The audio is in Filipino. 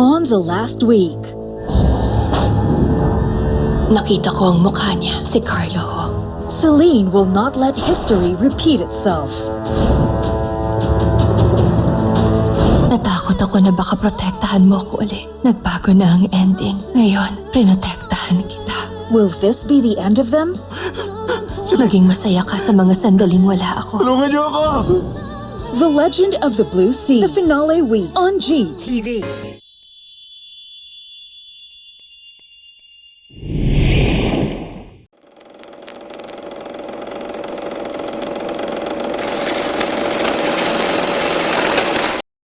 On the last week, Nakita ko ang mukha niya, si Carlo. Celine will not let history repeat itself. Natakot ako na baka protektahan mo ko uli. Nagbago na ang ending. Ngayon, prinotektahan kita. Will this be the end of them? Maging masaya ka sa mga sandaling wala ako. Tulungan niyo ako! The Legend of the Blue Sea, the finale week on GTV.